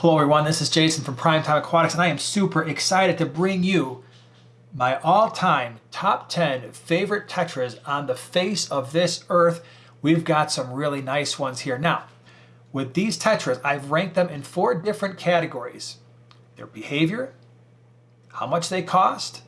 Hello everyone, this is Jason from Primetime Aquatics and I am super excited to bring you my all-time top 10 favorite tetras on the face of this earth. We've got some really nice ones here. Now, with these tetras, I've ranked them in four different categories. Their behavior, how much they cost,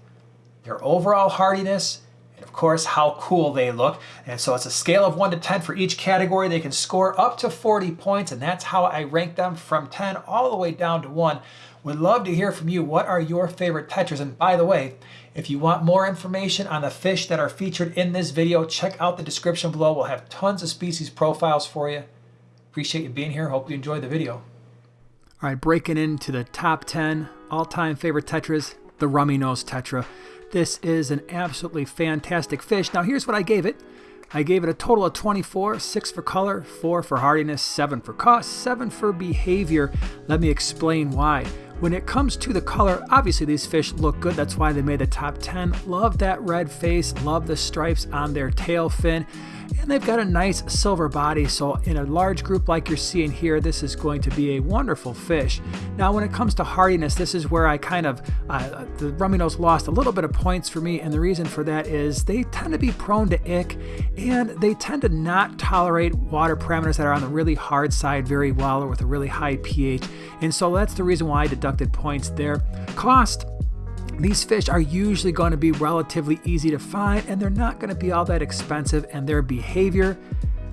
their overall hardiness, and of course how cool they look. And so it's a scale of 1 to 10 for each category. They can score up to 40 points and that's how I rank them from 10 all the way down to 1. Would love to hear from you. What are your favorite tetras? And by the way, if you want more information on the fish that are featured in this video, check out the description below. We'll have tons of species profiles for you. Appreciate you being here. Hope you enjoyed the video. All right, breaking into the top 10 all-time favorite tetras, the Rummy Nose Tetra. This is an absolutely fantastic fish. Now here's what I gave it. I gave it a total of 24, 6 for color, 4 for hardiness, 7 for cost, 7 for behavior. Let me explain why. When it comes to the color, obviously these fish look good. That's why they made the top 10. Love that red face. Love the stripes on their tail fin and they've got a nice silver body so in a large group like you're seeing here this is going to be a wonderful fish. Now when it comes to hardiness this is where I kind of uh, the rummy nose lost a little bit of points for me and the reason for that is they tend to be prone to ick and they tend to not tolerate water parameters that are on the really hard side very well or with a really high pH. And so that's the reason why I deducted points there. Cost these fish are usually going to be relatively easy to find and they're not going to be all that expensive and their behavior,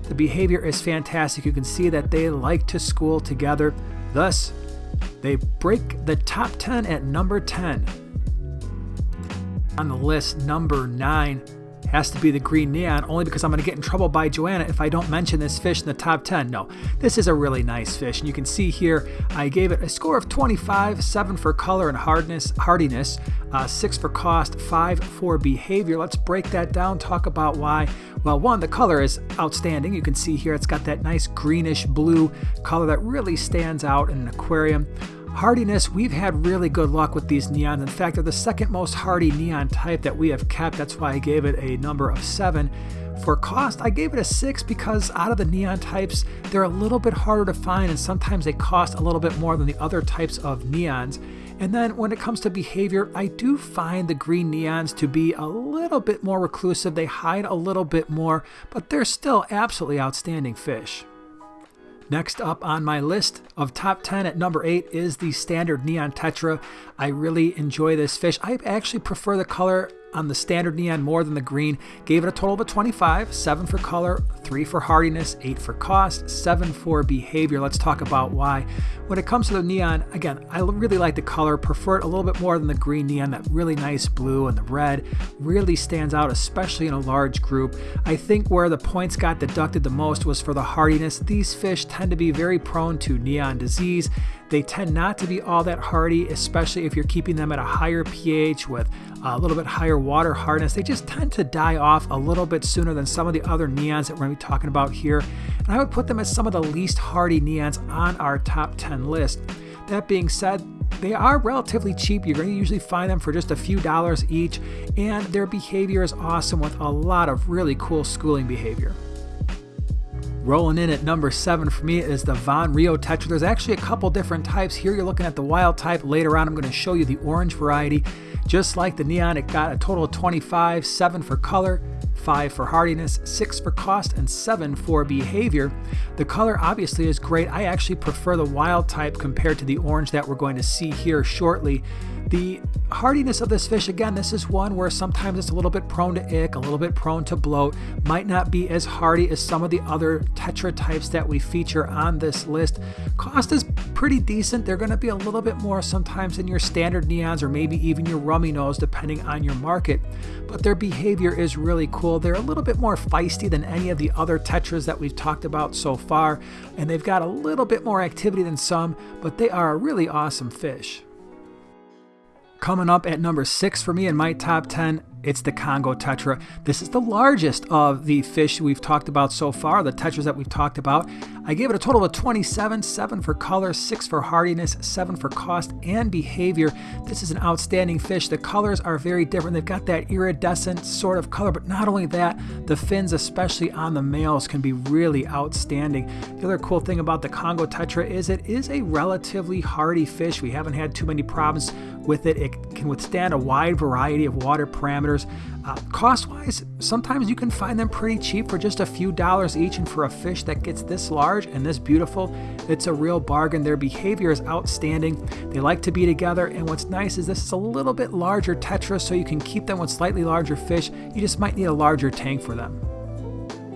the behavior is fantastic. You can see that they like to school together. Thus, they break the top 10 at number 10. On the list, number 9 has to be the green neon only because I'm going to get in trouble by Joanna if I don't mention this fish in the top 10. No, this is a really nice fish. And you can see here, I gave it a score of 25, 7 for color and hardness, hardiness, uh, 6 for cost, 5 for behavior. Let's break that down, talk about why. Well, one, the color is outstanding. You can see here it's got that nice greenish blue color that really stands out in an aquarium. Hardiness, we've had really good luck with these neons. In fact, they're the second most hardy neon type that we have kept. That's why I gave it a number of seven. For cost, I gave it a six because out of the neon types, they're a little bit harder to find and sometimes they cost a little bit more than the other types of neons. And then when it comes to behavior, I do find the green neons to be a little bit more reclusive. They hide a little bit more, but they're still absolutely outstanding fish. Next up on my list of top 10 at number 8 is the standard Neon Tetra. I really enjoy this fish. I actually prefer the color on the standard neon more than the green. Gave it a total of a 25, 7 for color, 3 for hardiness, 8 for cost, 7 for behavior. Let's talk about why. When it comes to the neon, again, I really like the color, prefer it a little bit more than the green neon. That really nice blue and the red really stands out, especially in a large group. I think where the points got deducted the most was for the hardiness. These fish tend to be very prone to neon disease. They tend not to be all that hardy, especially if you're keeping them at a higher pH with a little bit higher water hardness. They just tend to die off a little bit sooner than some of the other neons that we're going to be talking about here. And I would put them as some of the least hardy neons on our top 10 list. That being said, they are relatively cheap. You're going to usually find them for just a few dollars each, and their behavior is awesome with a lot of really cool schooling behavior. Rolling in at number seven for me is the Von Rio Tetra. There's actually a couple different types. Here you're looking at the wild type. Later on, I'm going to show you the orange variety. Just like the Neon, it got a total of 25, 7 for color, 5 for hardiness, 6 for cost, and 7 for behavior. The color obviously is great. I actually prefer the wild type compared to the orange that we're going to see here shortly. The hardiness of this fish, again, this is one where sometimes it's a little bit prone to ick, a little bit prone to bloat, might not be as hardy as some of the other tetra types that we feature on this list. Cost is pretty decent. They're going to be a little bit more sometimes than your standard neons or maybe even your rummy nose depending on your market, but their behavior is really cool. They're a little bit more feisty than any of the other tetras that we've talked about so far, and they've got a little bit more activity than some, but they are a really awesome fish. Coming up at number six for me in my top 10 It's the Congo Tetra. This is the largest of the fish we've talked about so far, the tetras that we've talked about. I gave it a total of 27, 7 for color, 6 for hardiness, 7 for cost and behavior. This is an outstanding fish. The colors are very different. They've got that iridescent sort of color, but not only that, the fins, especially on the males, can be really outstanding. The other cool thing about the Congo Tetra is it is a relatively hardy fish. We haven't had too many problems with it. It can withstand a wide variety of water parameters. Uh, cost wise, sometimes you can find them pretty cheap for just a few dollars each. And for a fish that gets this large and this beautiful, it's a real bargain. Their behavior is outstanding. They like to be together. And what's nice is this is a little bit larger tetra, so you can keep them with slightly larger fish. You just might need a larger tank for them.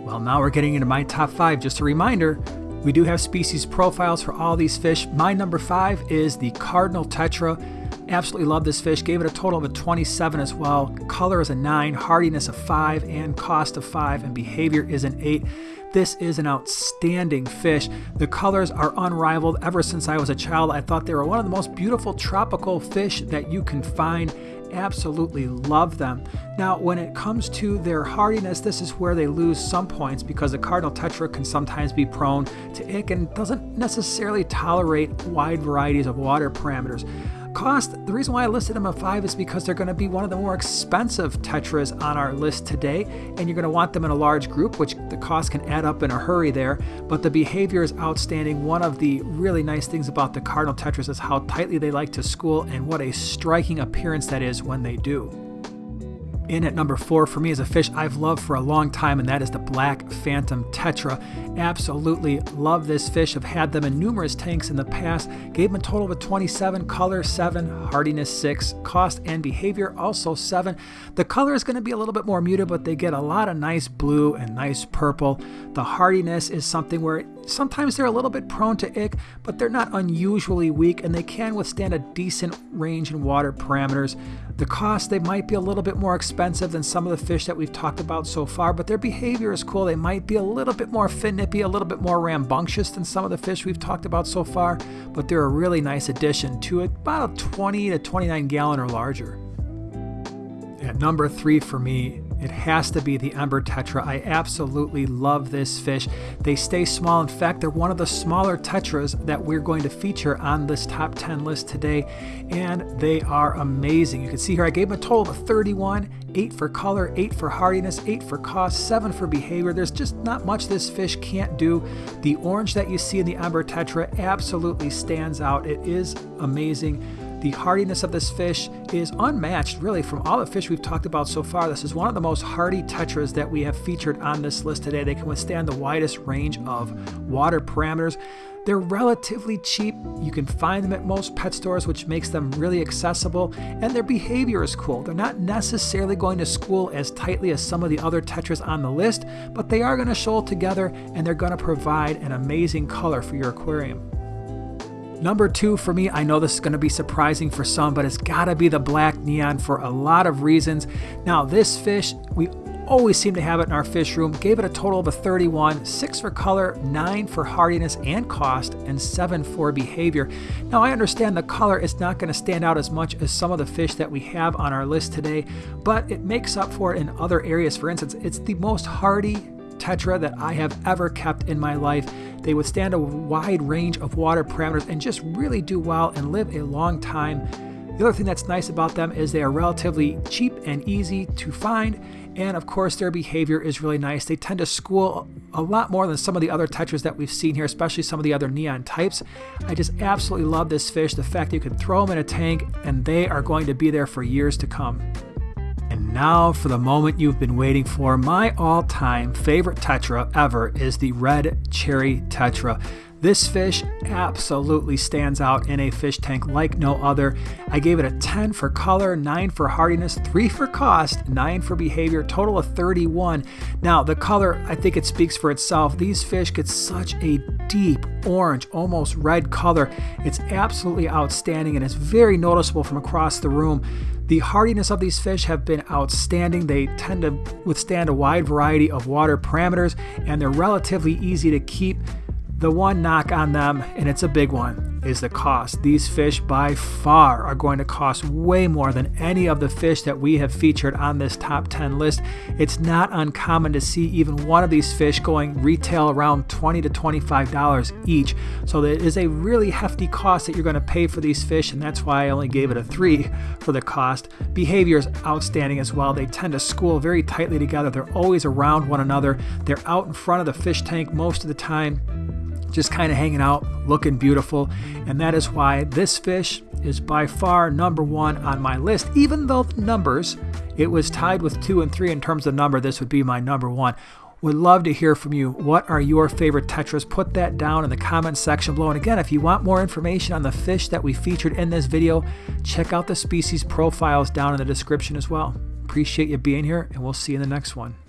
Well, now we're getting into my top five. Just a reminder, we do have species profiles for all these fish. My number five is the Cardinal Tetra. Absolutely love this fish. Gave it a total of a 27 as well. Color is a 9, hardiness a 5, and cost of 5, and behavior is an 8. This is an outstanding fish. The colors are unrivaled. Ever since I was a child, I thought they were one of the most beautiful tropical fish that you can find absolutely love them. Now, when it comes to their hardiness, this is where they lose some points because the Cardinal Tetra can sometimes be prone to ick and doesn't necessarily tolerate wide varieties of water parameters. Cost, the reason why I listed them at 5 is because they're going to be one of the more expensive Tetras on our list today, and you're going to want them in a large group, which the cost can add up in a hurry there. But the behavior is outstanding. One of the really nice things about the Cardinal Tetras is how tightly they like to school and what a striking appearance that is when they do. In at number four for me is a fish I've loved for a long time, and that is the Black Phantom Tetra. Absolutely love this fish. I've had them in numerous tanks in the past. Gave them a total of a 27, color 7, hardiness 6, cost and behavior also 7. The color is going to be a little bit more muted, but they get a lot of nice blue and nice purple. The hardiness is something where sometimes they're a little bit prone to ick, but they're not unusually weak and they can withstand a decent range in water parameters. The cost, they might be a little bit more expensive than some of the fish that we've talked about so far, but their behavior is cool. They might be a little bit more fin nippy, a little bit more rambunctious than some of the fish we've talked about so far, but they're a really nice addition to about a 20 to 29 gallon or larger. At number three for me it has to be the Ember Tetra. I absolutely love this fish. They stay small. In fact, they're one of the smaller Tetras that we're going to feature on this top 10 list today, and they are amazing. You can see here I gave them a total of 31, 8 for color, 8 for hardiness, 8 for cost, 7 for behavior. There's just not much this fish can't do. The orange that you see in the Ember Tetra absolutely stands out. It is amazing. The hardiness of this fish is unmatched, really, from all the fish we've talked about so far. This is one of the most hardy tetras that we have featured on this list today. They can withstand the widest range of water parameters. They're relatively cheap. You can find them at most pet stores, which makes them really accessible, and their behavior is cool. They're not necessarily going to school as tightly as some of the other tetras on the list, but they are going to shoal together and they're going to provide an amazing color for your aquarium. Number two for me, I know this is going to be surprising for some, but it's got to be the black neon for a lot of reasons. Now, this fish, we always seem to have it in our fish room. Gave it a total of a 31, 6 for color, 9 for hardiness and cost, and 7 for behavior. Now I understand the color is not going to stand out as much as some of the fish that we have on our list today, but it makes up for it in other areas. For instance, it's the most hardy tetra that I have ever kept in my life. They withstand a wide range of water parameters and just really do well and live a long time. The other thing that's nice about them is they are relatively cheap and easy to find, and of course, their behavior is really nice. They tend to school a lot more than some of the other tetras that we've seen here, especially some of the other neon types. I just absolutely love this fish. The fact that you can throw them in a tank and they are going to be there for years to come. Now for the moment you've been waiting for. My all time favorite Tetra ever is the Red Cherry Tetra. This fish absolutely stands out in a fish tank like no other. I gave it a 10 for color, 9 for hardiness, 3 for cost, 9 for behavior, total of 31. Now, the color, I think it speaks for itself. These fish get such a deep orange, almost red color. It's absolutely outstanding and it's very noticeable from across the room. The hardiness of these fish have been outstanding. They tend to withstand a wide variety of water parameters and they're relatively easy to keep. The one knock on them, and it's a big one, is the cost. These fish by far are going to cost way more than any of the fish that we have featured on this top 10 list. It's not uncommon to see even one of these fish going retail around 20 to $25 each. So it is a really hefty cost that you're going to pay for these fish, and that's why I only gave it a 3 for the cost. Behavior is outstanding as well. They tend to school very tightly together. They're always around one another. They're out in front of the fish tank most of the time just kind of hanging out, looking beautiful. And that is why this fish is by far number one on my list. Even though the numbers, it was tied with two and three in terms of number, this would be my number one. Would love to hear from you. What are your favorite tetras? Put that down in the comment section below. And again, if you want more information on the fish that we featured in this video, check out the species profiles down in the description as well. Appreciate you being here, and we'll see you in the next one.